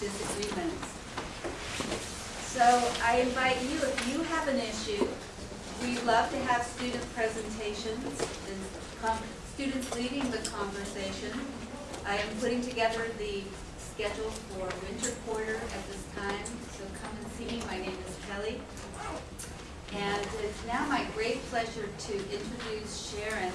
disagreements. So I invite you, if you have an issue, we love to have student presentations and students leading the conversation. I am putting together the schedule for winter quarter at this time, so come and see me. My name is Kelly. And it's now my great pleasure to introduce Sharon.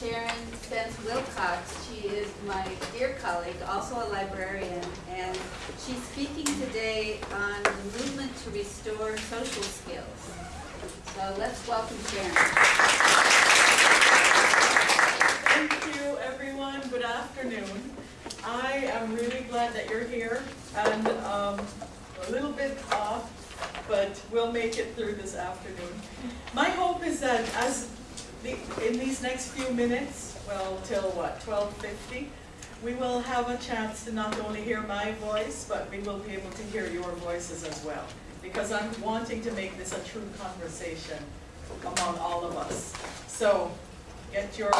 Sharon Spence Wilcox. She is my dear colleague, also a librarian, and she's speaking today on the movement to restore social skills. So let's welcome Sharon. Thank you, everyone. Good afternoon. I am really glad that you're here and um, a little bit off, but we'll make it through this afternoon. My hope is that as in these next few minutes, well, till what, 12:50, we will have a chance to not only hear my voice, but we will be able to hear your voices as well. Because I'm wanting to make this a true conversation among all of us. So get your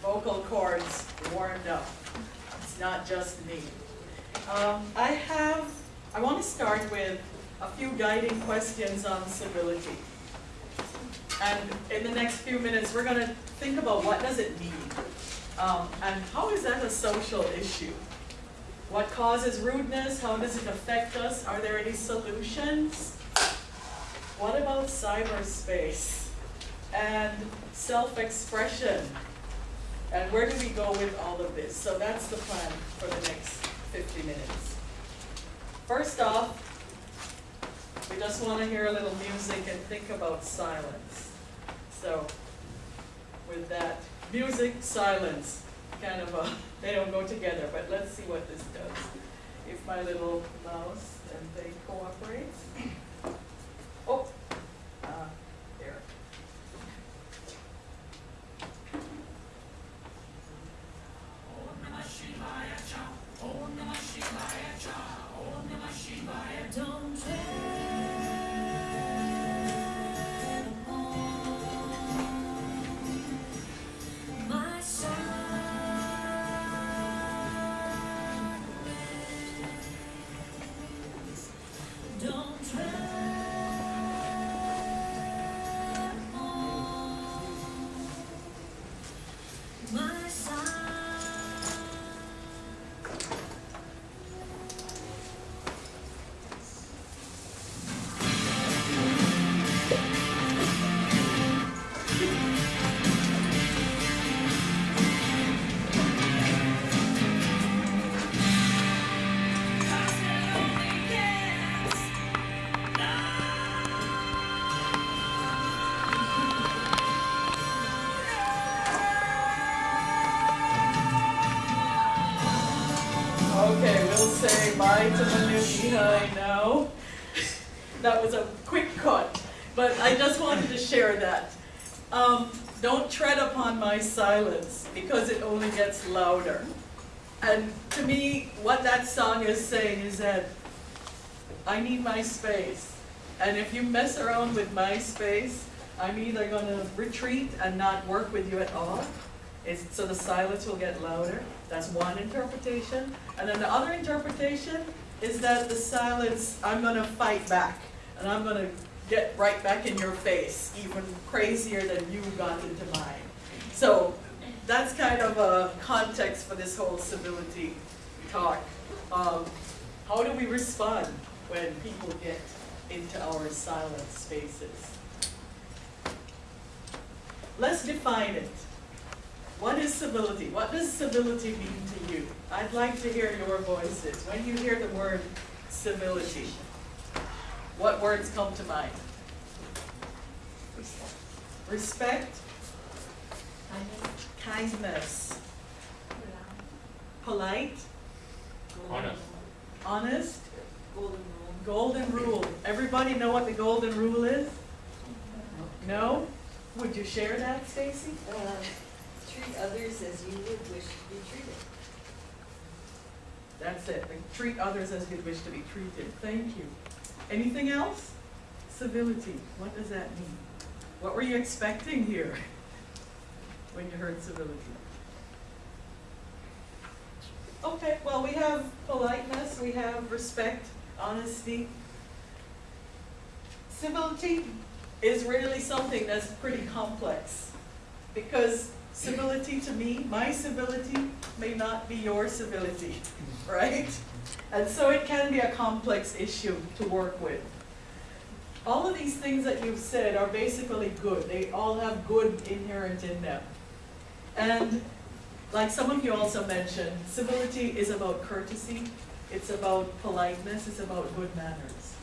vocal cords warmed up. It's not just me. Um, I have, I want to start with a few guiding questions on civility. And in the next few minutes, we're going to think about what does it mean? Um, and how is that a social issue? What causes rudeness? How does it affect us? Are there any solutions? What about cyberspace and self-expression? And where do we go with all of this? So that's the plan for the next 50 minutes. First off, we just want to hear a little music and think about silence. So with that, music, silence, kind of a, they don't go together, but let's see what this does. If my little mouse and they cooperates. Space. And if you mess around with my space, I'm either gonna retreat and not work with you at all, is, so the silence will get louder. That's one interpretation. And then the other interpretation is that the silence, I'm gonna fight back. And I'm gonna get right back in your face, even crazier than you got into mine. So that's kind of a context for this whole civility talk. Um, how do we respond when people get into our silent spaces. Let's define it. What is civility? What does civility mean to you? I'd like to hear your voices. When you hear the word civility, what words come to mind? Respect, kindness, polite, Honest. honest, Golden. Golden rule. Everybody know what the golden rule is? No? Would you share that, Stacy? Uh, treat others as you would wish to be treated. That's it. Treat others as you'd wish to be treated. Thank you. Anything else? Civility. What does that mean? What were you expecting here when you heard civility? Okay, well, we have politeness, we have respect, honesty. Civility is really something that's pretty complex. Because civility to me, my civility may not be your civility, right? And so it can be a complex issue to work with. All of these things that you've said are basically good. They all have good inherent in them. And like some of you also mentioned, civility is about courtesy, it's about politeness, it's about good manners.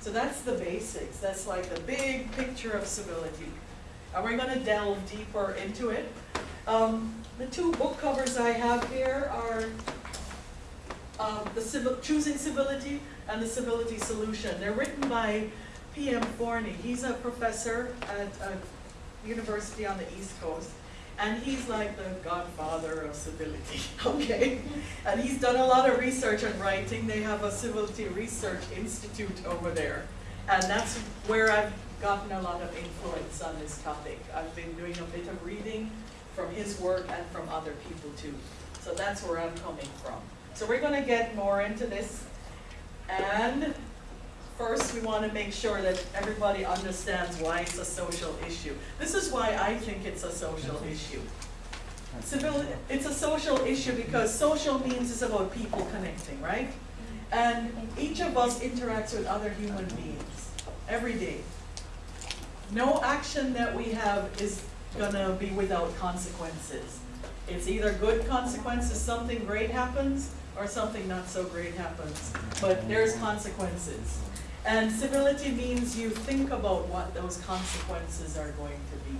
So that's the basics, that's like the big picture of civility. And we're gonna delve deeper into it. Um, the two book covers I have here are um, the civil, Choosing Civility and the Civility Solution. They're written by P.M. Forni. He's a professor at a university on the East Coast. And he's like the godfather of civility, okay? And he's done a lot of research and writing. They have a Civility Research Institute over there. And that's where I've gotten a lot of influence on this topic. I've been doing a bit of reading from his work and from other people too. So that's where I'm coming from. So we're gonna get more into this. And first, we wanna make sure that everybody understands why it's a social issue. This is why I think it's a social issue. Civil, it's a social issue because social means it's about people connecting, right? And each of us interacts with other human beings every day. No action that we have is gonna be without consequences. It's either good consequences, something great happens, or something not so great happens. But there's consequences. And civility means you think about what those consequences are going to be.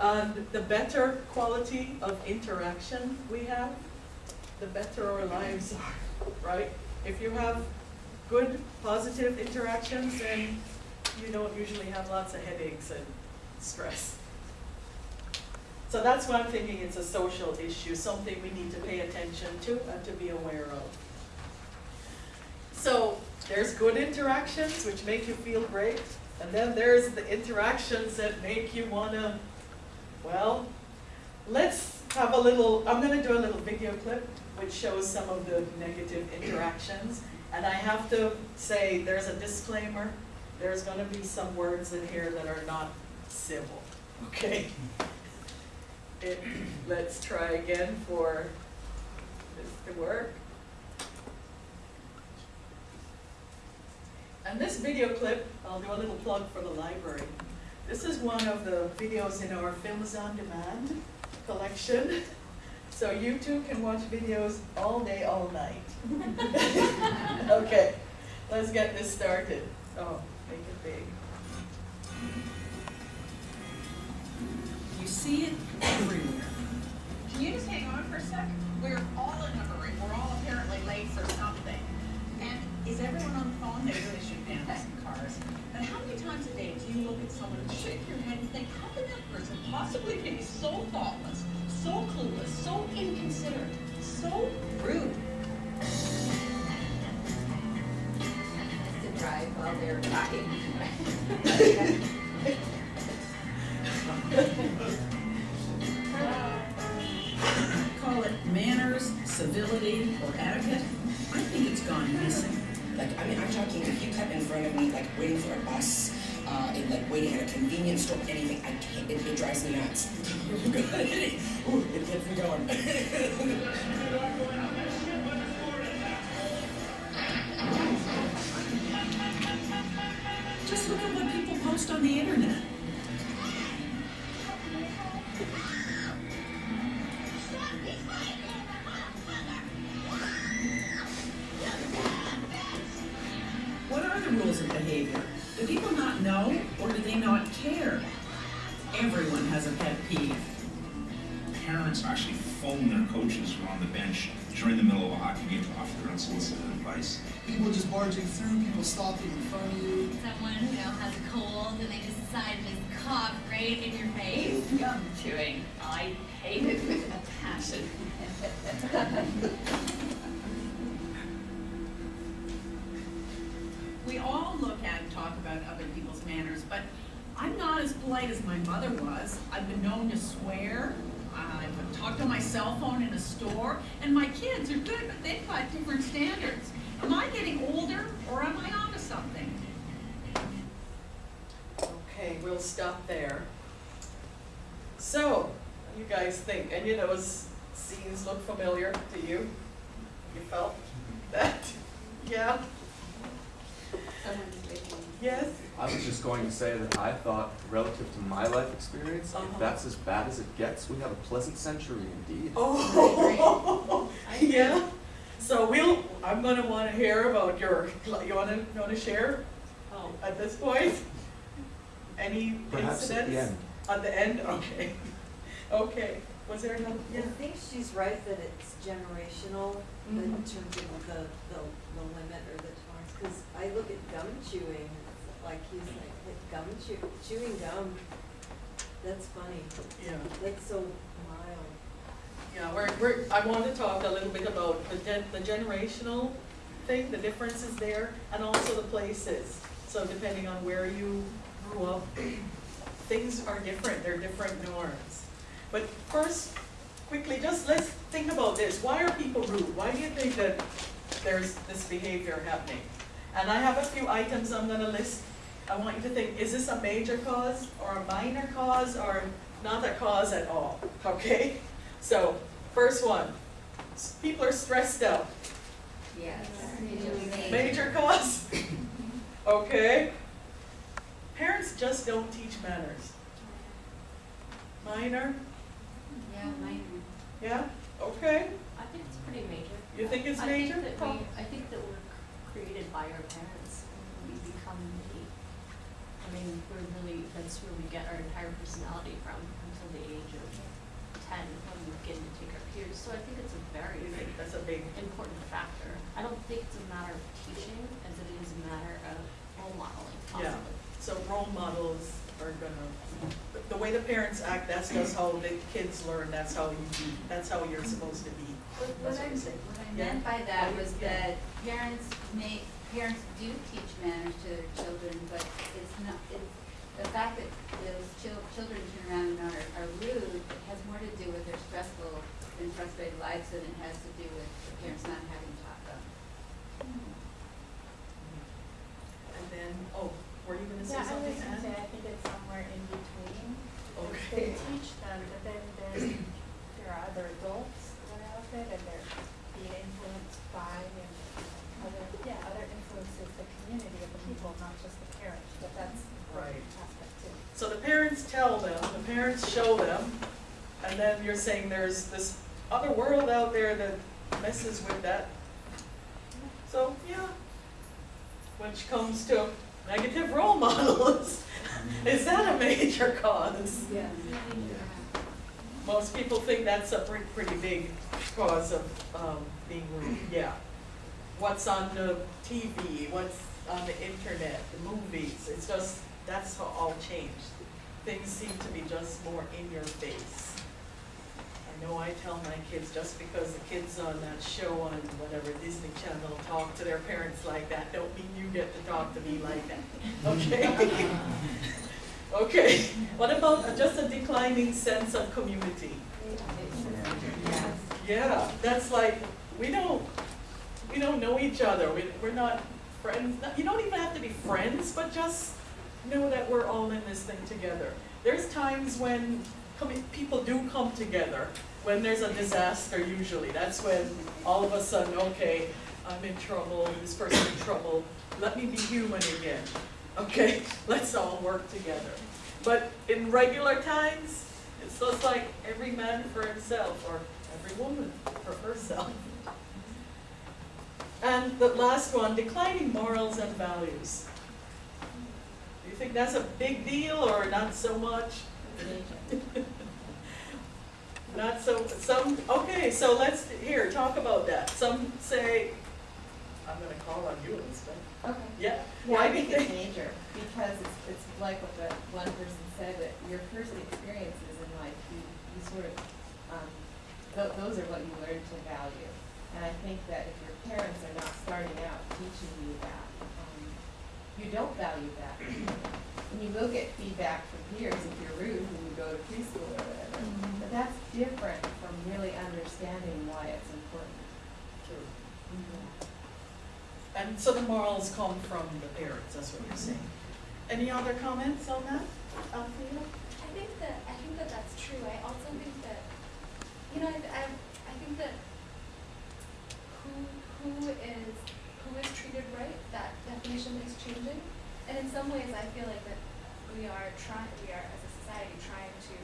And the better quality of interaction we have, the better our lives are, right? If you have good, positive interactions, then you don't usually have lots of headaches and stress. So that's why I'm thinking it's a social issue, something we need to pay attention to and to be aware of. So there's good interactions which make you feel great, and then there's the interactions that make you wanna, well, let's have a little, I'm gonna do a little video clip which shows some of the negative interactions. And I have to say, there's a disclaimer, there's gonna be some words in here that are not civil, okay? It, let's try again for this to work. And this video clip, I'll do a little plug for the library. This is one of the videos in our Films on Demand collection. So you too can watch videos all day, all night. Okay, let's get this started. Oh, make it big. You see it everywhere. Can you just hang on for a sec? We're all in a hurry. We're all apparently late for something. Is everyone on the phone? They really should ban in cars. But how many times a day do you look at someone and shake your head and think, how can that person possibly be so thoughtless, so clueless, so inconsiderate, so rude? To drive while they're talking. Call it manners, civility, or etiquette. I think it's gone missing. Like, I mean, I'm talking, if you cut in front of me, like, waiting for a bus, uh, and, like, waiting at a convenience store, anything, I can't, it, it drives me nuts. Ooh, it gets me going. just look at what people post on the internet. Coaches who are on the bench during the middle of a hockey game to offer their unsolicited advice. People just barging through, people stopping in front of you. someone you know has a cold and they just decide to just cough right in your face. Gum chewing. Life experience, Uh-huh. if that's as bad as it gets, we have a pleasant century indeed. Oh, yeah? So we'll, I'm gonna wanna hear about your, you wanna, you wanna share Oh, at this point? Any Perhaps incidents? at the end. At the end, okay. Okay, was there another, Yeah. I think she's right that it's generational in Mhm. terms of the, the, the limit or the tolerance. Cause I look at gum chewing, like he's like, like gum chew, chewing gum, that's funny. Yeah. That's so mild. Yeah, we're, we're, I want to talk a little bit about the the generational thing, the differences there, and also the places. So depending on where you grew up, things are different, they're different norms. But first, quickly, just let's think about this, why are people rude? Why do you think that there's this behavior happening? And I have a few items I'm gonna list, I want you to think, is this a major cause, or a minor cause, or not a cause at all, okay? So, first one, people are stressed out. Yes. Major cause? Okay. Parents just don't teach manners. Minor? Yeah, mine. Yeah? Okay. I think it's pretty major. You think it's I major? think that we, I think that we're created by our parents. We become the, I mean, we're really, that's where we get our entire personality from until the age of ten, when we begin to take our cues. So I think it's a very You big, think that's a big, important factor. I don't think it's a matter of teaching as it is a matter of role modeling Yeah. so role models are gonna, the- the way the parents act, that's just how the kids learn, that's how you be, that's how you're supposed to be. What what That's I, what I'm what I Yeah. meant by that was Yeah. that parents may, parents do teach manners to their children, but it's not, it's, the fact that those chil- children turn around and are, are rude, it has more to do with their stressful and frustrated lives than it has to do with the parents not having taught them. Hmm. And then, oh, were you gonna say Yeah, I something, was gonna say, I think it's somewhere in between. Okay. They teach them, but then there are other adults that are out there that they're being influenced by and other influences, the community of the people, not just the parents, but that's Right. aspect too. So the parents tell them, the parents show them, and then you're saying there's this other world out there that messes with that. So, yeah. Which comes to negative role models. Is that a major cause? Yeah. Most people think that's a pretty, pretty big cause of, um, being rude, yeah. What's on the TV, what's on the internet, the movies, it's just, that's how all changed. Things seem to be just more in your face. I know I tell my kids, just because the kids on that show on whatever Disney Channel talk to their parents like that, don't mean you get to talk to me like that, okay? Okay, what about just a declining sense of community? Yeah, that's like, we don't, we don't know each other, we, we're not friends, you don't even have to be friends, but just know that we're all in this thing together. There's times when people do come together, when there's a disaster usually, that's when all of a sudden, okay, I'm in trouble, this person's in trouble, let me be human again. Okay, let's all work together. But in regular times, it's just like every man for himself, or every woman for herself. And the last one, declining morals and values. Do you think that's a big deal or not so much? Not so, some, okay, so let's, here, talk about that. Some say, I'm gonna call on you, Elizabeth. Okay. Yeah, Yeah, why I do you think it's major, because it's, it's like what the one person said, that your first experiences in life, you, you sort of, um, tho- those are what you learn to value. And I think that if your parents are not starting out teaching you that, um, you don't value that. And you will get feedback from peers if you're rude when you go to preschool or whatever. Mm-hmm. But that's different from really understanding why it's important. True. Mm-hmm. And so the morals come from the parents, that's what you're mm-hmm. saying. Any other comments on that, Althea? I think that, I think that that's true. I also think that, you know, I, I, I think that who, is, who is treated right, that definition is changing. And in some ways, I feel like that we are trying, we are as a society trying to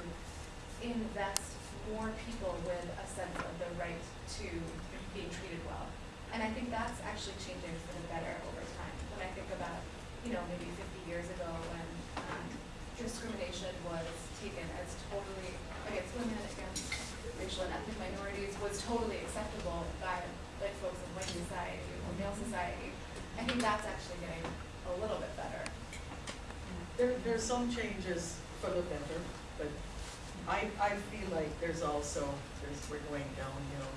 invest more people with a sense of the right to being treated well. And I think that's actually changing for the better over time. When I think about, you know, maybe fifty years ago when, um, discrimination was taken as totally, against women, against racial and ethnic minorities, was totally acceptable by, like, folks in white society or male society. I think that's actually getting a little bit better. There, there's some changes for the better, but I, I feel like there's also, there's, we're going downhill.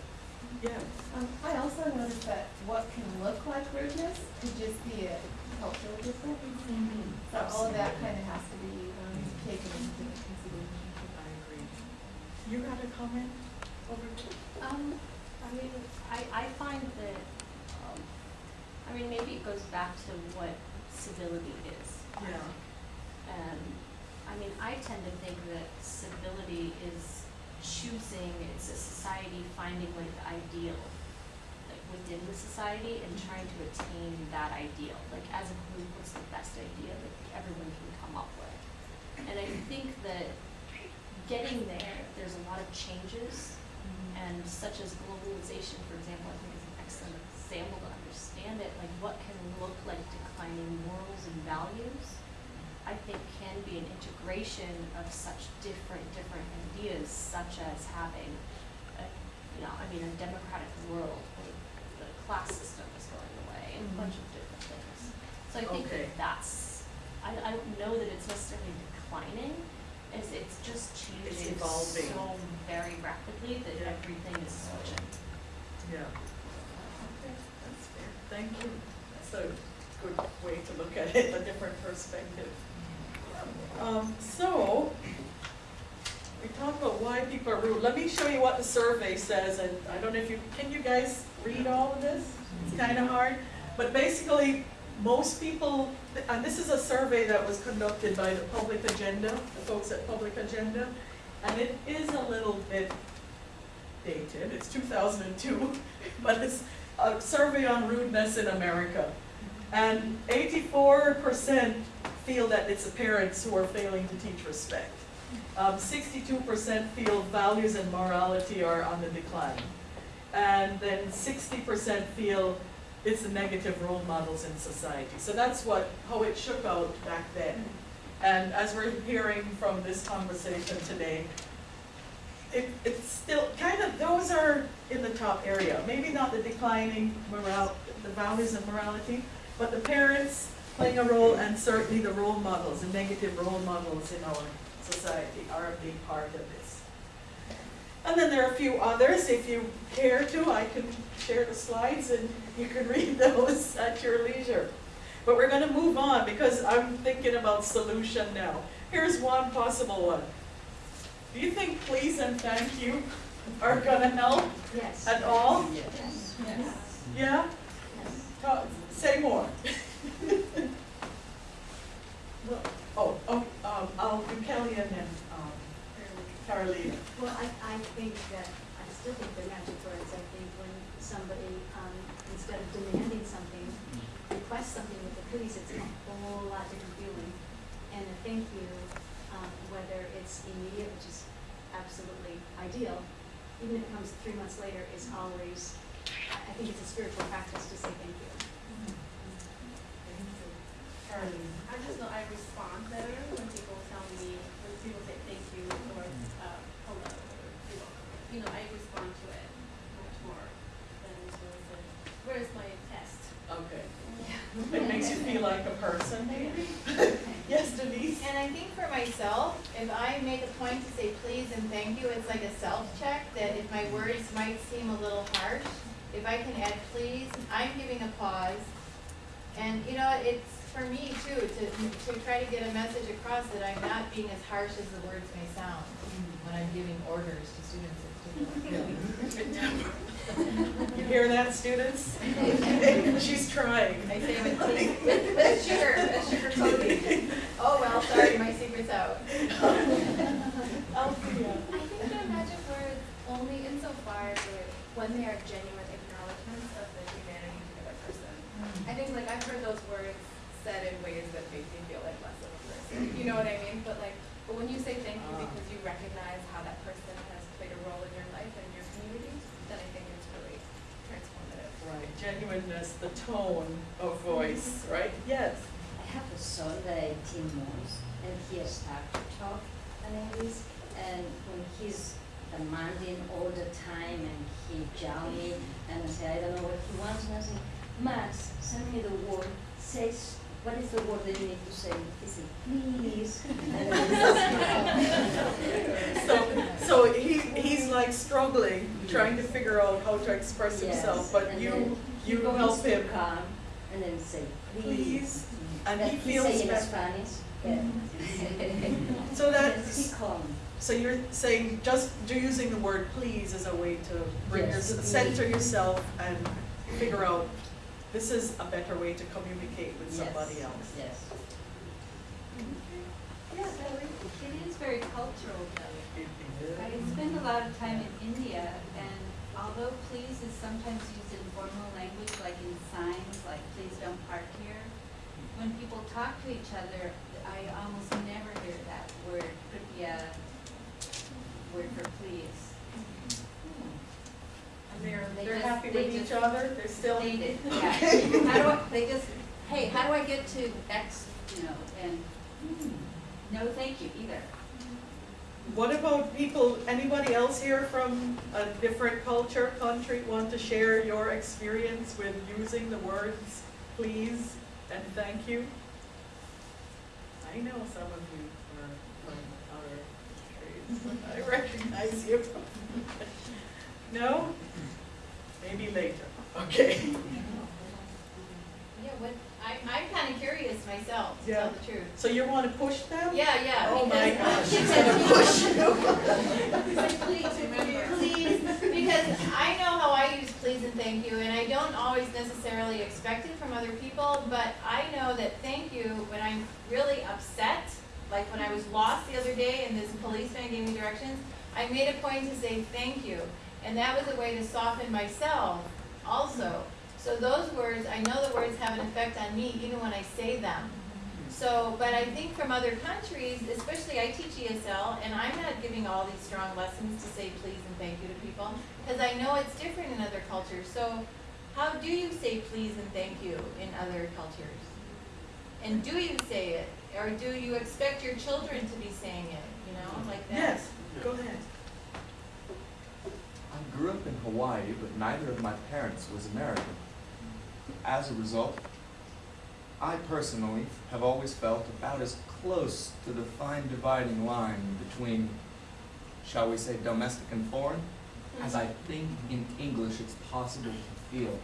Yeah, Um, I also noticed that what can look like rudeness could just be a cultural difference. So all of that kind of has to be, um, taken into consideration. I agree. You got a comment over there? Um, I mean, I, I find that, um, I mean, maybe it goes back to what civility is. Yeah. And, I mean, I tend to think that civility is choosing, it's a society finding like the ideal, like within the society and trying to attain that ideal. Like as a group, what's the best idea that everyone can come up with? And I think that getting there, there's a lot of changes and such as globalization, for example, I think is an excellent example to understand it, like what can look like declining morals and values, I think can be an integration of such different, different ideas, such as having, a, you know, I mean, a democratic world where the class system is going away, and a mm-hmm. bunch of different things. So I think Okay. that that's, I, I don't know that it's necessarily declining, it's, it's just changing evolving. so very rapidly that Yeah. everything is switching. Yeah. Okay, that's fair. Thank you. That's a good way to look at it, a different perspective. Um, so, we talked about why people are rude. Let me show you what the survey says, and I don't know if you, can you guys read all of this? It's kind of hard, but basically, most people, and this is a survey that was conducted by the Public Agenda, the folks at Public Agenda, and it is a little bit dated, it's two thousand and two, but it's a survey on rudeness in America. And eighty-four percent feel that it's the parents who are failing to teach respect. Um, sixty-two percent feel values and morality are on the decline. And then sixty percent feel it's the negative role models in society. So that's what, how it shook out back then. And as we're hearing from this conversation today, it, it's still kind of, those are in the top area. Maybe not the declining moral, the values of morality, but the parents playing a role and certainly the role models, the negative role models in our society are a big part of this. And then there are a few others, if you care to, I can share the slides and you can read those at your leisure. But we're gonna move on because I'm thinking about solution now. Here's one possible one. Do you think please and thank you are gonna help Yes. at all? Yes. yes. Yeah? Ta- Say more. Well, Oh, oh, um, I'll do Kelly and then, Carolina. Well, I, I think that, I still think they're magic words. I think when somebody, um, instead of demanding something, request something with the police, it's a whole lot different feeling. And a thank you, um, whether it's immediate, which is absolutely ideal, even if it comes three months later, is always, I, I think it's a spiritual practice to say thank you. I just know I respond better when people tell me, when people say thank you or, uh, hello, or you're welcome. You know, I respond to it much more than sort of the, where's my test? Okay. Yeah. It makes you feel like a person, maybe? Yes, Denise? And I think for myself, if I make a point to say please and thank you, it's like a self-check, that if my words might seem a little harsh, if I can add please, I'm giving a pause. And, you know, it's for me too, to, to try to get a message across that I'm not being as harsh as the words may sound when I'm giving orders to students in particular. You hear that, students? She's trying. I say with tea, with, with sugar, with sugar coating. Oh, well, sorry, my secret's out. Althea. I think the magic words only insofar as when they are genuine acknowledgements of the humanity of the other person. I think like I've heard those words said in ways that make me feel like less of a person. You know what I mean? But like, but when you say thank you Ah. because you recognize how that person has played a role in your life and your community, then I think it's really transformative. Right, genuineness, the tone of voice, mm-hmm. right? Yes. I have a son that 18 months, and he has started to talk in English, and when he's demanding all the time, and he yell me, and I say, I don't know what he wants, and I say, Max, send me the word, says, what is the word that you need to say? He said, please. So, so he, he's like struggling, trying to figure out how to express Yes, himself, but and you, you goes help to him. calm, and then say, Please. please. And That he he feels say in better. Spanish. Yeah. So Yes, that's, he calm. so you're saying just do using the word please as a way to bring your, center yourself and figure out, this is a better way to communicate with somebody Yes, else. Yes. Yeah, it is very cultural though. I spend a lot of time in India and although please is sometimes used in formal language, like in signs, like please don't park here, when people talk to each other, I almost never hear that word, could be a word for please. And they're, They they're just- happy they with each other, they're still. Hate it, yeah. How do I, they just, hey, how do I get to X, you know, and, hmm, no, thank you either. What about people, anybody else here from a different culture, country, want to share your experience with using the words please and thank you? I know some of you are from other countries, I recognize you. No? Maybe later, okay. Yeah, what, I, I'm kinda curious myself, to Yeah. tell the truth. So you want to push them? Yeah, yeah. Oh my because- gosh, she's gonna push you. Please, remember. Please, because I know how I use please and thank you, and I don't always necessarily expect it from other people, but I know that thank you, when I'm really upset, like when I was lost the other day and this policeman gave me directions, I made a point to say thank you, and that was a way to soften myself also. So those words, I know the words have an effect on me even when I say them. So, but I think from other countries, especially I teach ESL, and I'm not giving all these strong lessons to say please and thank you to people, because I know it's different in other cultures. So, how do you say please and thank you in other cultures? And do you say it, or do you expect your children to be saying it, you know, like that? Yes, go ahead. I grew up in Hawaii, but neither of my parents was American. As a result, I personally have always felt about as close to the fine dividing line between, shall we say, domestic and foreign, as I think in English it's possible to feel.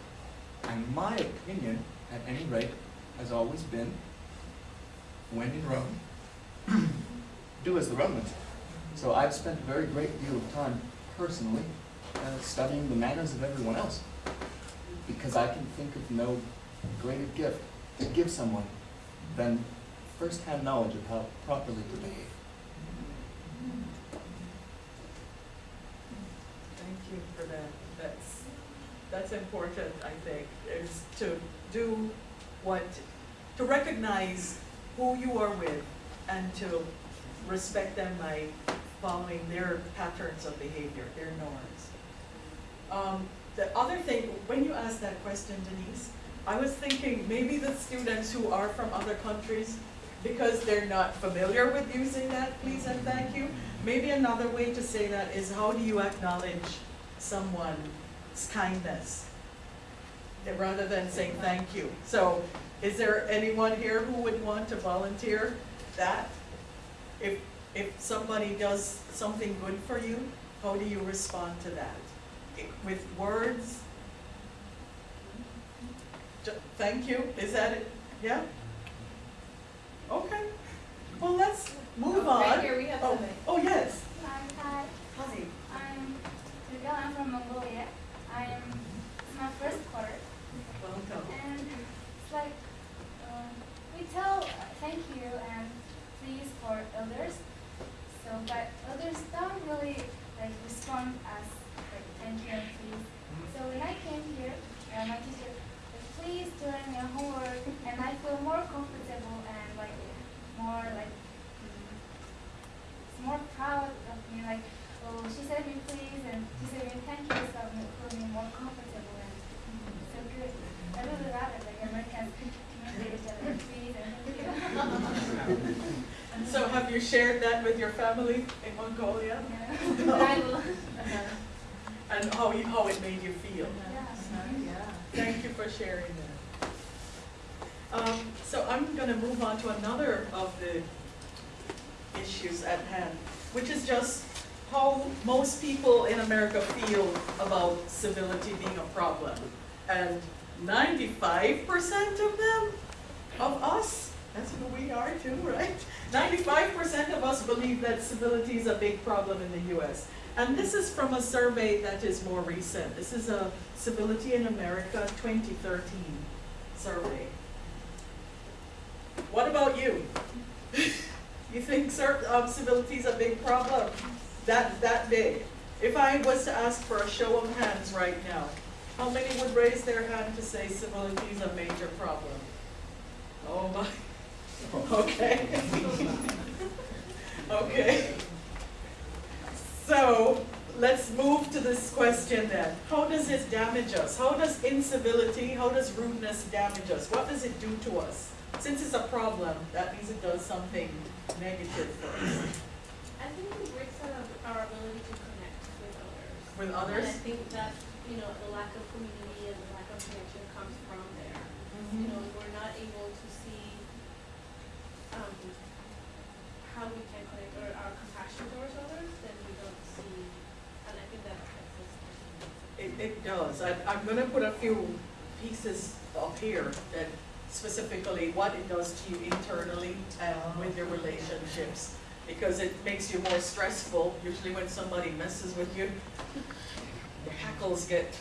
And my opinion, at any rate, has always been, when in Rome, do as the Romans. So I've spent a very great deal of time personally uh, studying the manners of everyone else. Because I can think of no greater gift to give someone than first-hand knowledge of how properly to behave. Thank you for that. That's, that's important, I think, is to do what, to recognize who you are with and to respect them by following their patterns of behavior, their norms. Um, the other thing, when you asked that question, Denise, I was thinking maybe the students who are from other countries, because they're not familiar with using that please and thank you, maybe another way to say that is how do you acknowledge someone's kindness? Rather than saying thank you. So is there anyone here who would want to volunteer that? If, if somebody does something good for you, how do you respond to that? I- With words? Thank you, is that it? Yeah? Okay, well, let's move on. Right here, we have Oh, somebody. Oh, yes. Hi, hi. Hi. I'm Miguel, I'm from Mongolia. I'm, it's my first quarter. Welcome. And it's like, um, we tell uh, thank you and please for others. So, but others don't really like respond as like thank you and. So when I came here, uh, my teacher, like, please doing your homework, and I feel more comfortable and like more like mm, it's more proud of me. Like, oh, she said me please, and she said me thank you, so made me more comfortable and so good. I really love it. Like Americans communicate each other, please and thank you. So have you shared that with your family in Mongolia? Yeah. Will. And how, you- how it made you feel? Yeah. Thank you for sharing that. Um, so I'm gonna move on to another of the issues at hand, which is just how most people in America feel about civility being a problem. And ninety-five percent of them, of us, that's who we are too, right? Ninety-five percent of us believe that civility is a big problem in the US. And this is from a survey that is more recent. This is a Civility in America 2013 survey. What about you? You think um, civility is a big problem? That, that big? If I was to ask for a show of hands right now, how many would raise their hand to say civility is a major problem? Oh my, okay. Okay. So, let's move to this question then. How does it damage us? How does incivility, how does rudeness damage us? What does it do to us? Since it's a problem, that means it does something negative for us. I think it breaks our, our ability to connect with others. With others? And I think that, you know, the lack of community and the lack of connection comes from there. Mm-hmm. You know, we're not able to see, um, how we can connect or our compassion towards others, then we don't see, and I think that affects us. It, it does. I, I'm gonna put a few pieces up here that specifically what it does to you internally and with your relationships. Because it makes you more stressful. Usually when somebody messes with you, your hackles get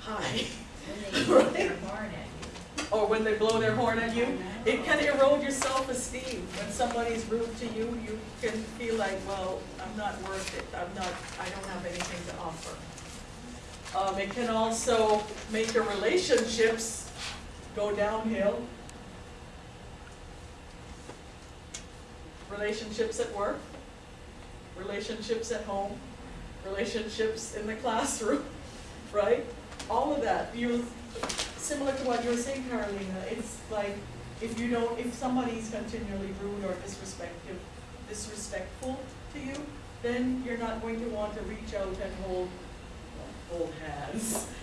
high. When they blow their horn at you. Or when they blow their horn at you, it can erode your self-esteem. When somebody's rude to you, you can feel like, well, I'm not worth it, I'm not, I don't have anything to offer. Um, it can also make your relationships go downhill. Relationships at work, relationships at home, relationships in the classroom, right? All of that, you, similar to what you were saying, Carolina, it's like, if you don't, if somebody's continually rude or disrespectful, disrespectful to you, then you're not going to want to reach out and hold, hold hands.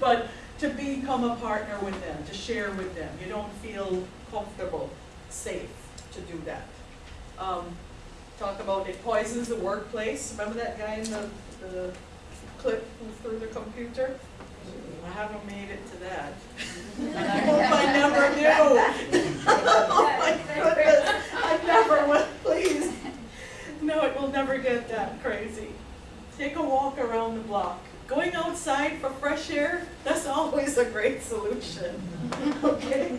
But to become a partner with them, to share with them, you don't feel comfortable, safe to do that. Um, talk about it poisons the workplace, remember that guy in the, the clip who threw the computer? I haven't made it to that. And I hope I never do. Oh my goodness, I never will, please. No, it will never get that crazy. Take a walk around the block. Going outside for fresh air, that's always a great solution, okay?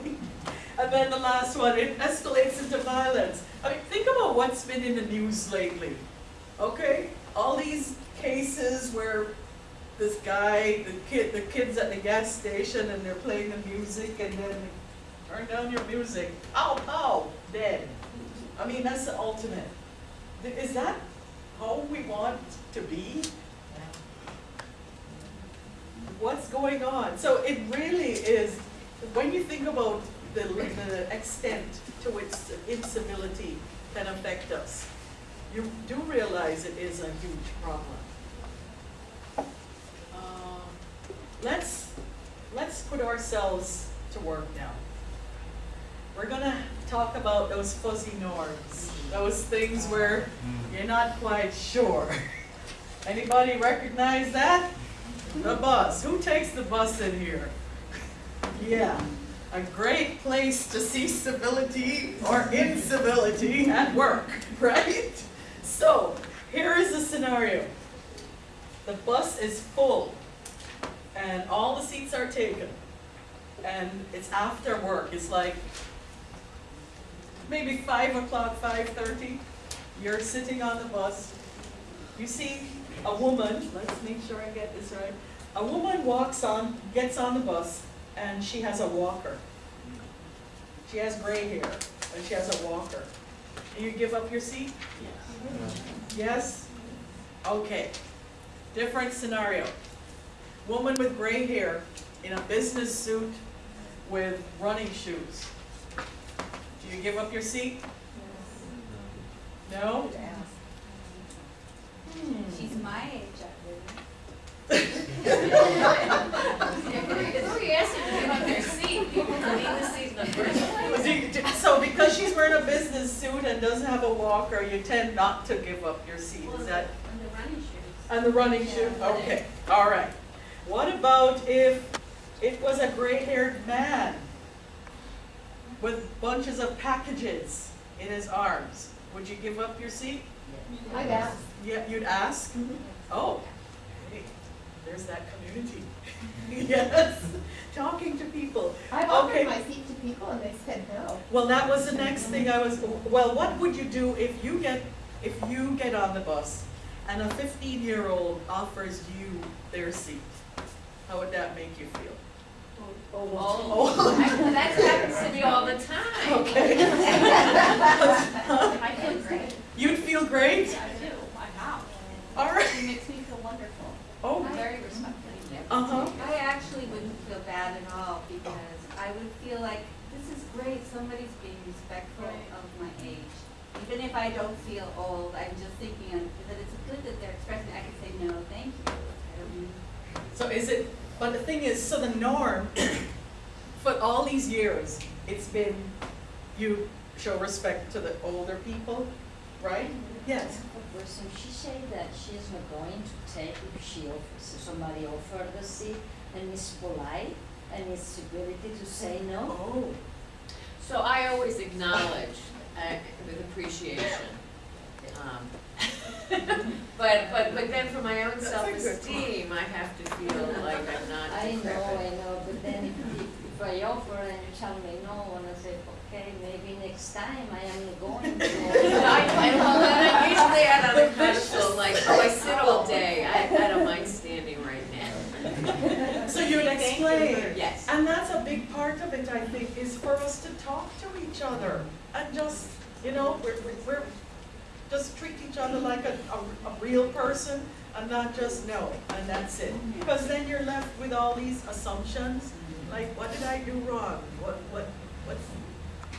And then the last one, it escalates into violence. I mean, think about what's been in the news lately, okay? All these cases where this guy, the kid, the kids at the gas station and they're playing the music and then turn down your music, pow, pow, dead. I mean, that's the ultimate. Is that how we want to be? What's going on? So it really is, when you think about the, the extent to which incivility can affect us, you do realize it is a huge problem. Um, Let's, let's put ourselves to work now. We're gonna talk about those fuzzy norms, those things where you're not quite sure. Anybody recognize that? The bus, who takes the bus in here? Yeah, a great place to see civility or incivility at work, right? So, here is the scenario. The bus is full and all the seats are taken. And it's after work, it's like maybe five o'clock, five thirty. You're sitting on the bus. You see a woman, let's make sure I get this right. A woman walks on, gets on the bus, and she has a walker. She has gray hair, and she has a walker. Do you give up your seat? Yes? Okay. Different scenario. Woman with gray hair in a business suit with running shoes. Do you give up your seat? No? Hmm. She's my age, So because she's wearing a business suit and doesn't have a walker, you tend not to give up your seat, is that? And the running shoes. And the running shoe, okay, all right. What about if it was a gray-haired man with bunches of packages in his arms? Would you give up your seat? I'd ask. Yeah, you'd ask? Mm-hmm. Oh, hey, there's that community. Yes, talking to people. I've offered Okay. my seat to people and they said no. Well, that was the next thing I was, well, what would you do if you get, if you get on the bus and a fifteen-year-old offers you their seat? How would that make you feel? Oh, oh, oh. oh. that happens to me all the time. Okay. I feel great. You'd feel great? I do, I know. All right. It makes me feel wonderful. Oh. Very respectful. Uh-huh. I actually wouldn't feel bad at all because I would feel like, this is great, somebody's being respectful of my age. Even if I don't feel old, I'm just thinking of- that it's good that they're expressing, I can say, no, thank you. I don't need So is it, but the thing is, so the norm, for all these years, it's been, you show respect to the older people, right? Yes. A person, she said that she is not going to take if she offers, if somebody offered the seat and is polite and is civility to say no. Oh. So I always acknowledge uh, with appreciation. Um, But, but, but then for my own That's a good self-esteem, I have to feel like I'm not I know. I know, but then if, if I offer and you tell me no, and I say, okay, maybe next time I am going to. I, I know, and I'm usually out on the pedestal, like, oh, I sit all day, I, I don't mind standing right now. So you'd explain. Yes. And that's a big part of it, I think, is for us to talk to each other and just, you know, we're, we're- we're, just treat each other like a, a, a real person and not just no, and that's it. Mm-hmm. Because then you're left with all these assumptions, like, what did I do wrong? What, what, what's,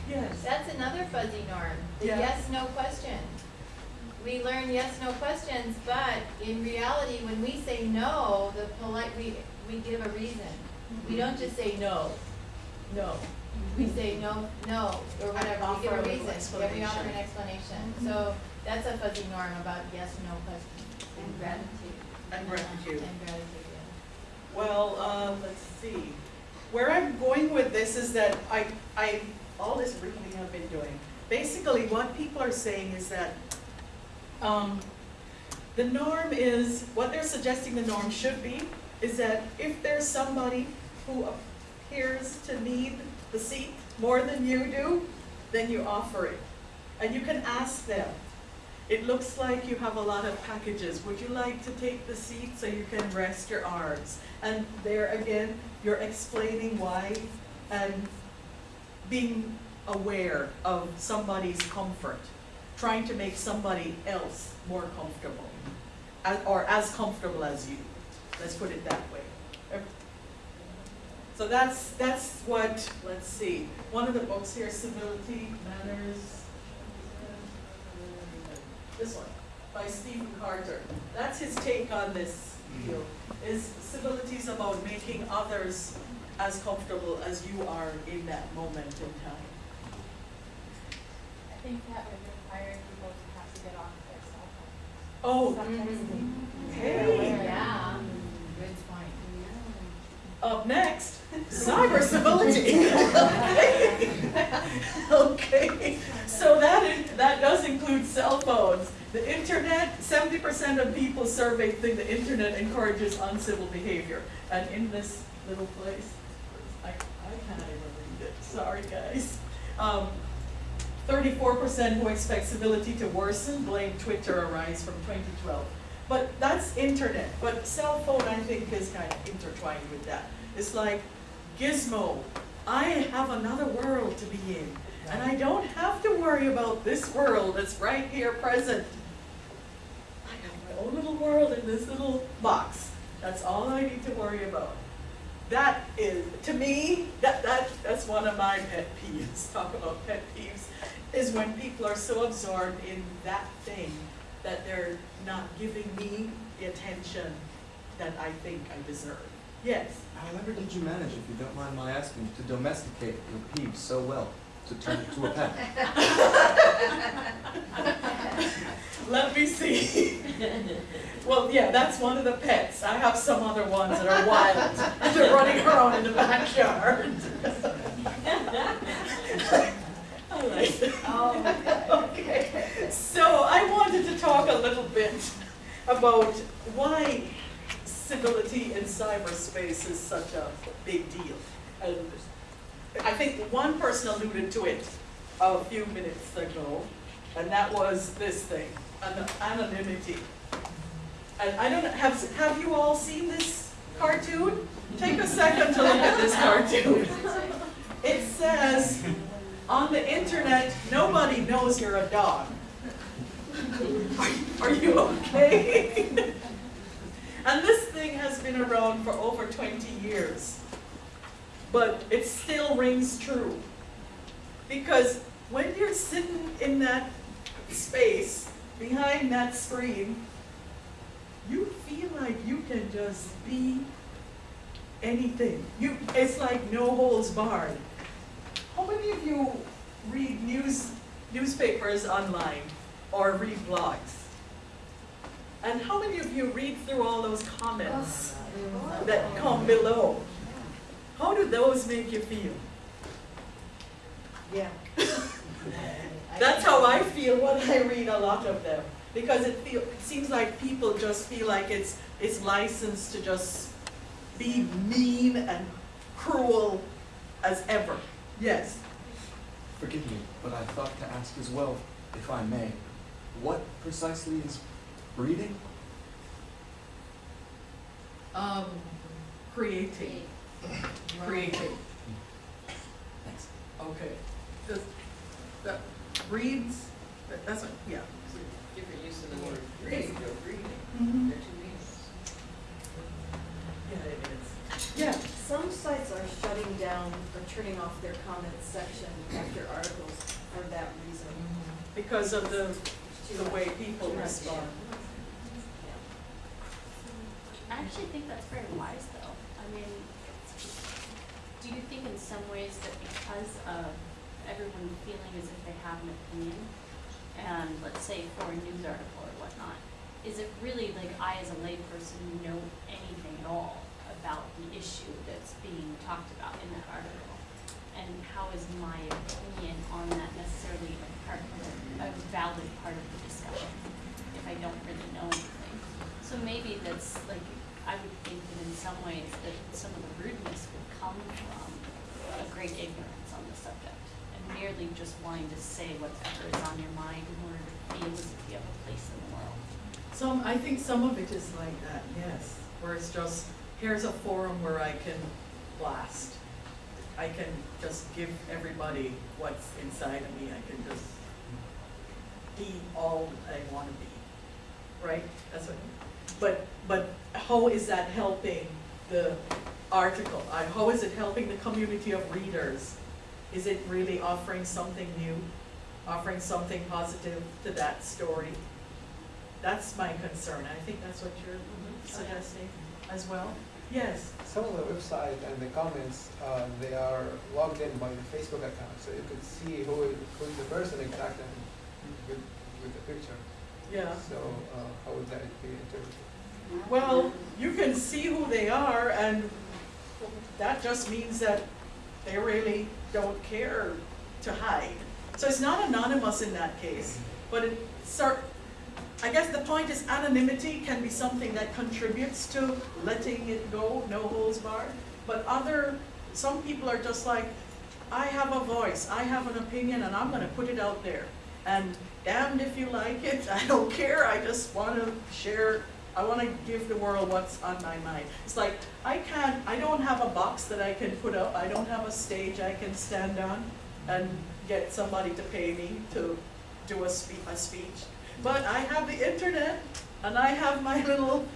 yes. That's another fuzzy norm, the Yeah. yes, no question. We learn yes, no questions, but in reality, when we say no, the polite, we, we give a reason. We don't just say no, no. We say no, no, or whatever, we give a a reason, yeah, we offer an explanation. explanation. So that's a fuzzy norm about yes, no question. And gratitude. And gratitude. And gratitude, yeah. Well, um, let's see. Where I'm going with this is that I, I, all this reading I've been doing, basically what people are saying is that, um, the norm is, what they're suggesting the norm should be, is that if there's somebody who appears to need the seat more than you do, then you offer it. And you can ask them, it looks like you have a lot of packages. Would you like to take the seat so you can rest your arms? And there again, you're explaining why and being aware of somebody's comfort, trying to make somebody else more comfortable, as- or as comfortable as you. Let's put it that way. So that's, that's what, let's see, one of the books here, Civility, Manners, this one, by Stephen Carter. That's his take on this deal, is civilities about making others as comfortable as you are in that moment in time. I think that would require people to have to get off their cell phones. Oh, Stop mm-hmm. texting. hey. Yeah, good point. Up next, cyber civility. Okay, so that, that does include cell phones. The internet, seventy percent of people surveyed think the internet encourages uncivil behavior. And in this little place, can't even read it, sorry guys. Um, Thirty-four percent who expect civility to worsen blame Twitter a rise from twenty twelve. But that's internet, but cell phone I think is kind of intertwined with that. It's like gizmo, I have another world to be in. And I don't have to worry about this world that's right here present. I have my own little world in this little box. That's all I need to worry about. That is, to me, that, that, that's one of my pet peeves, talk about pet peeves, is when people are so absorbed in that thing that they're not giving me the attention that I think I deserve. Yes? However did you manage, if you don't mind my asking, to domesticate your peeves so well, to turn it to a pet? Let me see. Well, yeah, that's one of the pets. I have some other ones that are wild. They're running around in the backyard. I like it. Okay, so I wanted to talk a little bit about why civility in cyberspace is such a big deal. And I think one person alluded to it a few minutes ago, and that was this thing, an- anonymity. And I don't have, have you all seen this cartoon? Take a second to look at this cartoon. It says, on the internet, nobody knows you're a dog. Are you okay? And this thing has been around for over twenty years. But it still rings true. Because when you're sitting in that space, behind that screen, you feel like you can just be anything. You, it's like no holds barred. How many of you read news, newspapers online or read blogs? And how many of you read through all those comments that come below? How do those make you feel? Yeah. That's how I feel when I read a lot of them. Because it feel, it seems like people just feel like it's, it's licensed to just be mean and cruel as ever. Yes? Forgive me, but I thought to ask as well, if I may, what precisely is breeding? Um, creating. Creating. Thanks. Okay. Does, that breeds, that- that's, what- yeah. Different use of the word breed or breeding, Mhm. they're two meanings. Yeah, it is. Yeah. Some sites are shutting down or turning off their comments section after articles for that reason. Because of the, the way people respond. I actually think that's very wise though. I mean, do you think in some ways that because of everyone feeling as if they have an opinion, and let's say for a news article or whatnot, is it really like I as a layperson know anything at all about the issue that's being talked about in that article? And how is my opinion on that necessarily a part of, a valid part of the discussion if I don't really know anything? So maybe that's like, I would think that in some ways that some of the rudeness would come from a great ignorance on the subject. And merely just wanting to say whatever is on your mind in order to feel as if you have a place in the world. Some, I think some of it is like that, yes, where it's just, here's a forum where I can blast. I can just give everybody what's inside of me, I can just be all I wanna be, right? That's what, but, but how is that helping the article? I- How is it helping the community of readers? Is it really offering something new, offering something positive to that story? That's my concern, I think that's what you're suggesting as well? Yes, Some of the website and the comments, uh, they are logged in by the Facebook account, so you could see who is, who is the person exactly with, with the picture. yeah. So, uh, how would that be interpreted? Well, you can see who they are, and that just means that they really don't care to hide. So it's not anonymous in that case, but it, sir, I guess the point is anonymity can be something that contributes to letting it go, no holds barred. But other, some people are just like, I have a voice, I have an opinion, and I'm gonna put it out there. And damned if you like it, I don't care, I just wanna share, I wanna give the world what's on my mind. It's like, I can't, I don't have a box that I can put up, I don't have a stage I can stand on and get somebody to pay me to do a spe- a speech. But I have the internet, and I have my little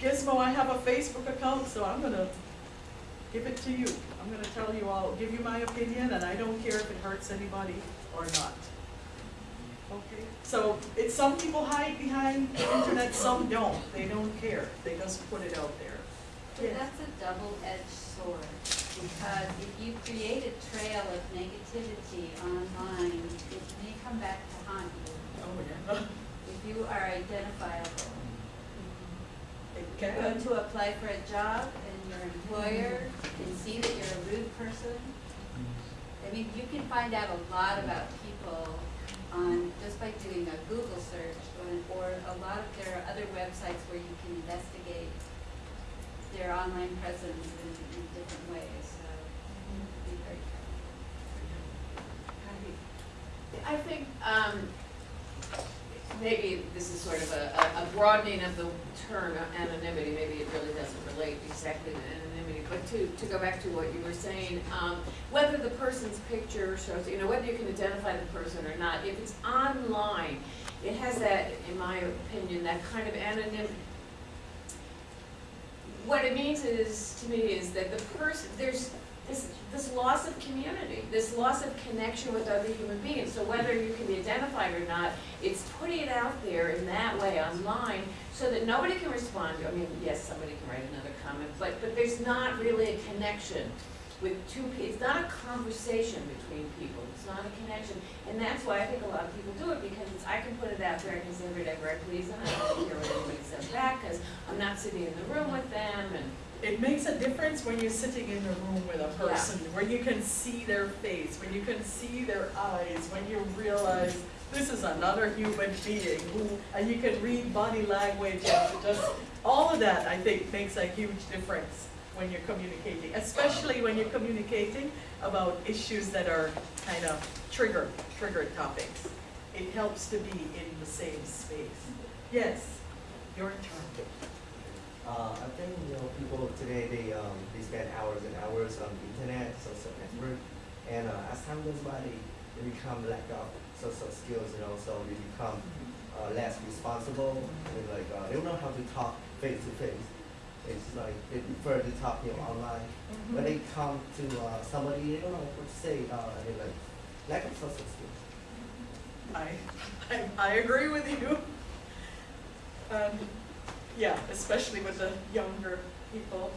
gizmo, I have a Facebook account, so I'm gonna give it to you. I'm gonna tell you all, give you my opinion, and I don't care if it hurts anybody or not. Okay, so it's, some people hide behind the internet, some don't, they don't care, they just put it out there. But that's a double-edged sword, because if you create a trail of negativity online, it may come back to haunt you. Oh, yeah. If you are identifiable. It You go to apply for a job and your employer can see that you're a rude person. I mean, you can find out a lot about people on, just by doing a Google search, or, a lot of, there are other websites where you can investigate their online presence in, in different ways, so be very careful. I think, um, maybe this is sort of a, a- broadening of the term anonymity, maybe it really doesn't relate exactly to anonymity, but to, to go back to what you were saying, um, whether the person's picture shows, you know, whether you can identify the person or not, if it's online, it has that, in my opinion, that kind of anonymity. What it means is, to me, is that the person, there's this, this loss of community, this loss of connection with other human beings. So whether you can be identified or not, it's putting it out there in that way online so that nobody can respond. I mean, yes, somebody can write another comment, but, but there's not really a connection with two people. It's not a conversation between people. It's not a connection. And that's why I think a lot of people do it because I can put it out there, I can say whatever I please, and I don't care what anybody says back because I'm not sitting in the room with them and It makes a difference when you're sitting in a room with a Yeah. person, when you can see their face, when you can see their eyes, when you realize this is another human being who, and you can read body language and just, all of that, I think, makes a huge difference when you're communicating, especially when you're communicating about issues that are kind of trigger, triggered topics. It helps to be in the same space. Yes, your turn. Uh, I think, you know, people today, they, um, they spend hours and hours on the internet, social network, and, uh, as time goes by, they, they become lack of social skills, you know, so they become, uh, less responsible, and like, uh, they don't know how to talk face to face. It's like, they prefer to talk, you know, online. When they come to, uh, somebody, they don't know what to say, uh, they like, lack of social skills. I, I, I agree with you. And, yeah, especially with the younger people.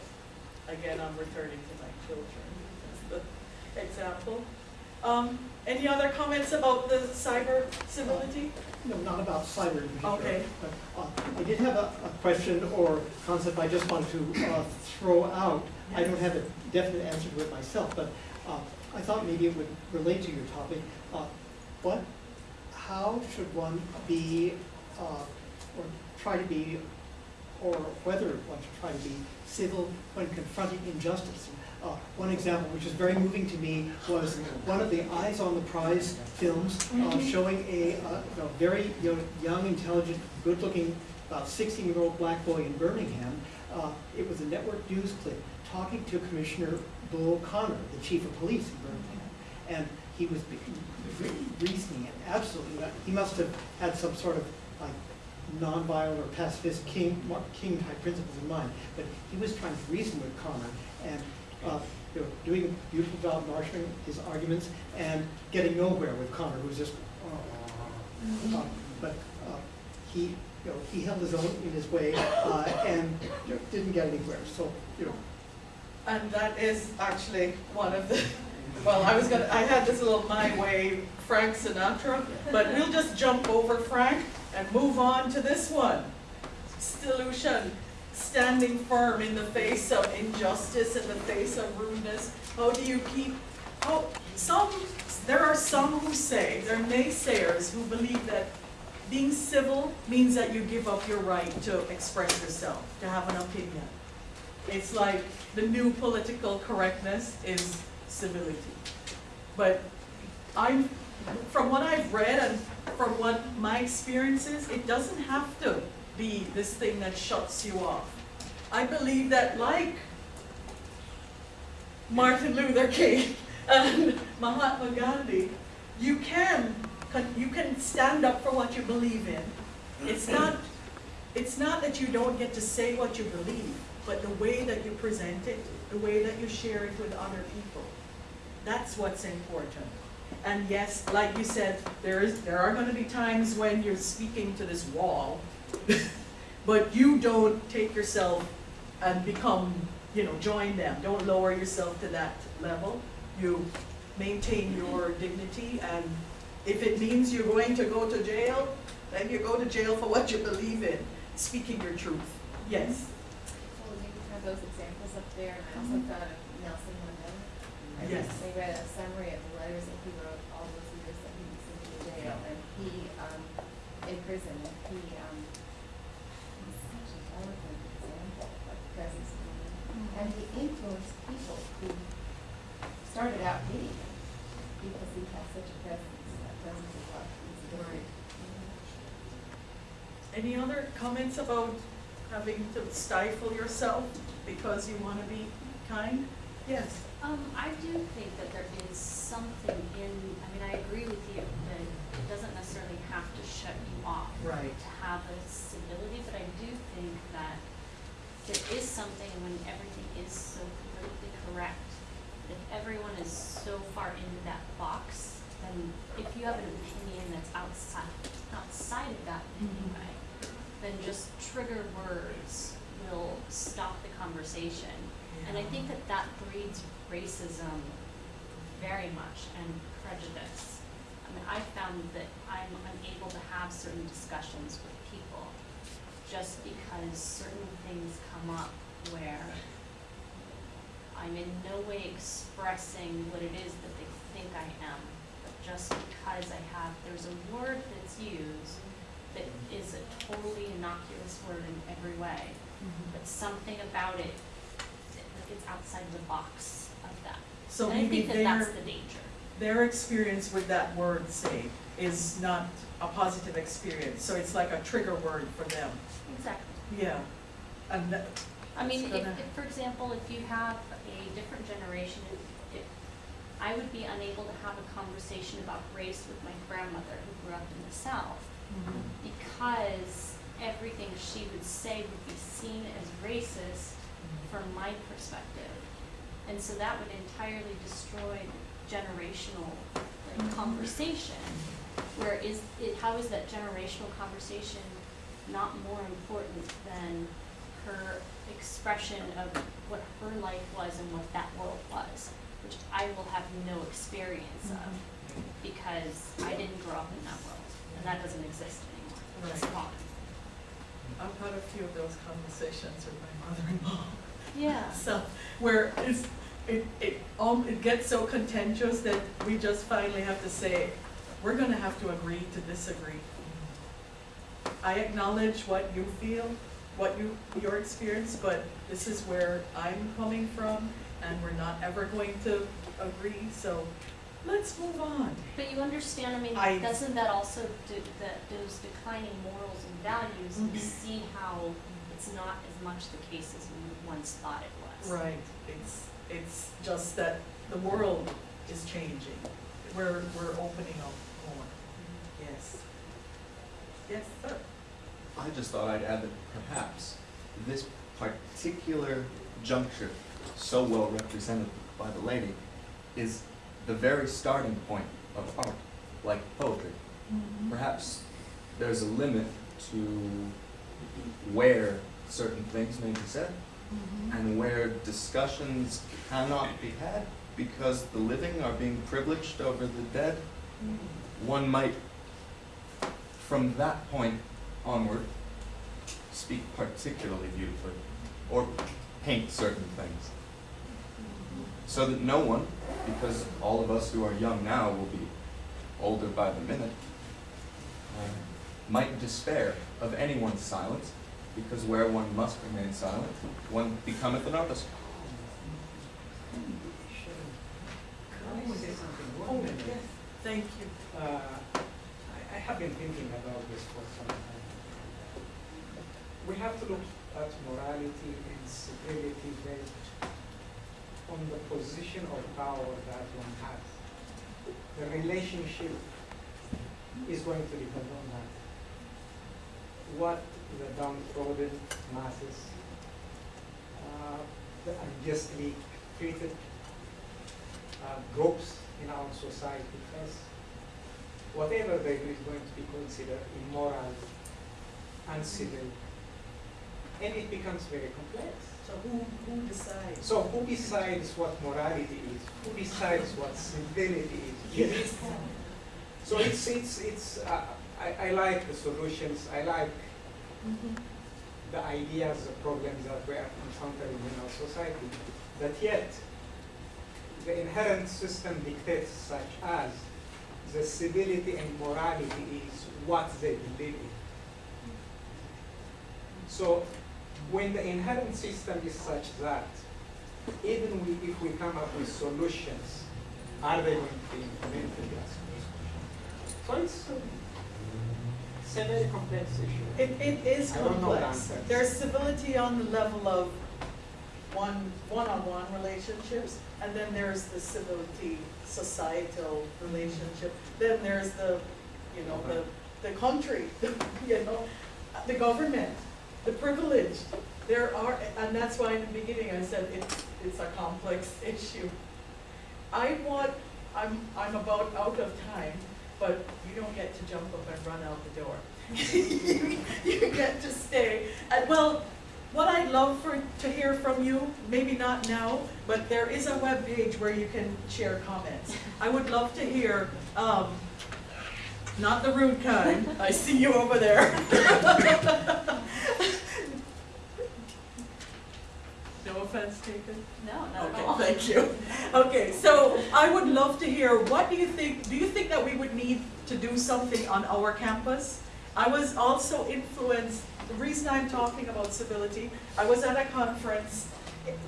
Again, I'm returning to my children as the example. Um, any other comments about the cyber civility? No, not about cyber. Okay. But, uh, I did have a, a question or concept I just wanted to, uh, throw out. I don't have a definite answer to it myself, but, uh, I thought maybe it would relate to your topic. Uh, what, how should one be, uh, or try to be, or whether one should try to be civil when confronting injustice? Uh, one example, which is very moving to me, was one of the Eyes on the Prize films uh, Mhm. showing a, uh, a very you know, young, intelligent, good-looking, about 16-year-old black boy in Birmingham. Uh, it was a network news clip talking to Commissioner Bull Connor, the chief of police in Birmingham, and he was reasoning it absolutely, he must have had some sort of nonviolent or pacifist king, king type principles in mind, but he was trying to reason with Connor and, uh, you know, doing beautiful job marshaling his arguments and getting nowhere with Connor, who was just, uh, but, uh, he, you know, he held his own in his way, uh, and you know, didn't get anywhere, so, you know, And that is actually one of the, well, I was gonna, I had this little my way Frank Sinatra, but we'll just jump over Frank and move on to this one. Solution, standing firm in the face of injustice, in the face of rudeness. How do you keep, how, some, there are some who say, there are naysayers who believe that being civil means that you give up your right to express yourself, to have an opinion. It's like the new political correctness is civility. But I'm, from what I've read and from what my experience is, it doesn't have to be this thing that shuts you off. I believe that like Martin Luther King and Mahatma Gandhi, you can, you can stand up for what you believe in. It's not, it's not that you don't get to say what you believe, but the way that you present it, the way that you share it with other people. That's what's important. And yes, like you said, there is, there are gonna be times when you're speaking to this wall, but you don't take yourself and become, you know, join them. Don't lower yourself to that level. You maintain your dignity, and if it means you're going to go to jail, then you go to jail for what you believe in, speaking your truth. Yes? Well, you have those examples up there, and I also thought of Nelson Mandela. I Yes. recently read a summary of the letters that he wrote all those years that he was in the jail, and he, um, in prison, and he, um, he's such an eloquent example of presence of mind. And he influenced people who started out hating him, because he has such a presence, that presence of love, he's different. Any other comments about having to stifle yourself because you want to be kind? Yes. Um, I do think that there is something in, I mean, I agree with you that it doesn't necessarily have to shut you off. Right. To have a civility, but I do think that there is something when everything is so politically correct. If everyone is so far into that box, then if you have an opinion that's outside, outside of that in any way, then just trigger words will stop the conversation. And I think that that breeds racism very much and prejudice. I mean, I found that I'm unable to have certain discussions with people just because certain things come up where I'm in no way expressing what it is that they think I am, but just because I have, there's a word that's used that is a totally innocuous word in every way, mm-hmm. but something about it, it- it's outside the box. So And I maybe think that that's their- the danger. Their experience with that word, say, is not a positive experience, so it's like a trigger word for them. Exactly. Yeah. And that, I mean, if, gonna- if, for example, if you have a different generation, if, if, I would be unable to have a conversation about race with my grandmother who grew up in the South mm-hmm. because everything she would say would be seen as racist from my perspective. And so that would entirely destroy generational like, mm-hmm. conversation. Where is it, how is that generational conversation not more important than her expression of what her life was and what that world was, which I will have no experience of mm-hmm. because I didn't grow up in that world and that doesn't exist anymore. It's Right. gone. I've had a few of those conversations with my mother-in-law. Yeah. So, where it's, it, it, um, it gets so contentious that we just finally have to say, we're gonna have to agree to disagree. I acknowledge what you feel, what you, your experience, but this is where I'm coming from, and we're not ever going to agree, so let's move on. But you understand, I mean, I- doesn't that also, do that those declining morals and values, you Mhm. see how it's not as much the case as we once thought it was. Right, it's, it's just that the world is changing. We're, we're opening up more. Mm-hmm. Yes. Yes, sir. I just thought I'd add that perhaps this particular juncture, so well represented by the lady, is the very starting point of art, like poetry. Mm-hmm. Perhaps there's a limit to where certain things may be said Mm-hmm. and where discussions cannot be had because the living are being privileged over the dead. Mm-hmm. One might, from that point onward, speak particularly beautifully or paint certain things. Mm-hmm. So that no one, because all of us who are young now will be older by the minute, uh, might despair of anyone's silence, because where one must remain silent, one becometh an artist. Can I say something? Oh, yes, thank you. Uh, I, I have been thinking about this for some time. We have to look at morality and civility based on the position of power that one has. The relationship is going to depend on that. What the downtrodden masses, uh, the unjustly treated uh, groups in our society as whatever they do is going to be considered immoral, uncivil, and it becomes very complex. So who, who decides? So who decides what morality is? Who decides what civility is? Yes. So it's, it's, it's, uh, I, I like the solutions, I like mm-hmm. the ideas, the problems that we are encountering in our society, but yet the inherent system dictates such as the civility and morality is what they believe in. So when the inherent system is such that even we, if we come up with solutions, are they going to be implemented? So it's, it's a very complex issue. It, it is I don't the complex. There's civility on the level of one, one-on-one relationships, and then there's the civility societal relationship. Then there's the, you know, the, the country, you know, the government, the privileged. There are, and that's why in the beginning I said it's, it's a complex issue. I want, I'm, I'm about out of time, but you don't get to jump up and run out the door. You you get to stay. And well, what I'd love for, to hear from you, maybe not now, but there is a web page where you can share comments. I would love to hear, um, not the rude kind, I see you over there. No offense taken? No, not at Okay, all. thank you. Okay, so I would love to hear, what do you think, do you think that we would need to do something on our campus? I was also influenced, the reason I'm talking about civility, I was at a conference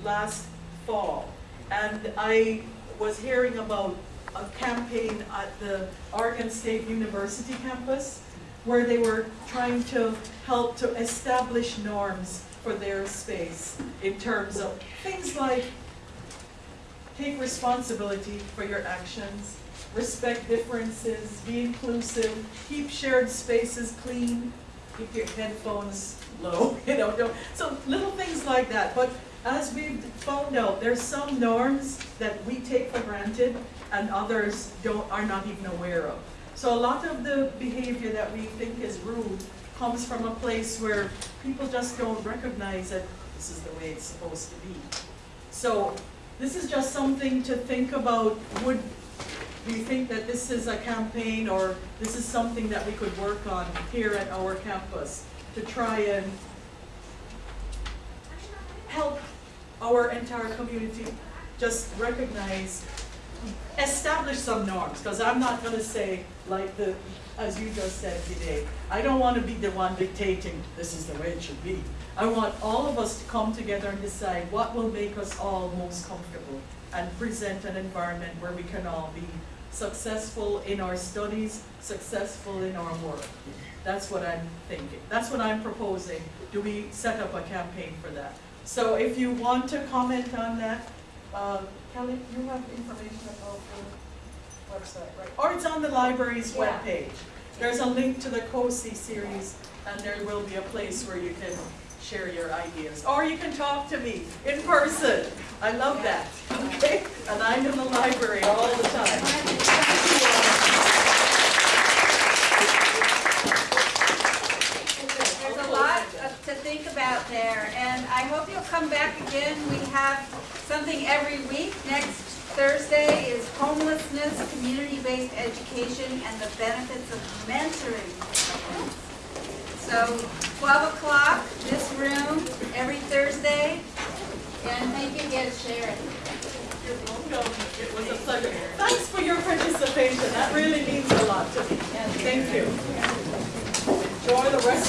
last fall, and I was hearing about a campaign at the Oregon State University campus, where they were trying to help to establish norms for their space in terms of things like take responsibility for your actions, respect differences, be inclusive, keep shared spaces clean, keep your headphones low, you know, don't, so little things like that. But as we've found out, there's some norms that we take for granted and others don't, are not even aware of. So a lot of the behavior that we think is rude comes from a place where people just don't recognize that this is the way it's supposed to be. So this is just something to think about. Would we think that this is a campaign or this is something that we could work on here at our campus to try and help our entire community just recognize, establish some norms, because I'm not gonna say like the, as you just said today, I don't wanna be the one dictating, this is the way it should be. I want all of us to come together and decide what will make us all most comfortable and present an environment where we can all be successful in our studies, successful in our work. That's what I'm thinking, that's what I'm proposing. Do we set up a campaign for that? So if you want to comment on that, uh, Kelly, you have information about the website, right? Or it's on the library's Yeah. webpage. There's a link to the COSI series, and there will be a place where you can share your ideas. Or you can talk to me in person. I love that, okay? And I'm in the library all the time. There's a lot to think about there, and I hope you'll come back again. We have something every week. Next Thursday is homelessness, community-based education, and the benefits of mentoring. So 12 o'clock, this room, every Thursday, and thank you again, Sharon. You're welcome. It was a pleasure. Thanks for your participation. That really means a lot to me. And thank you.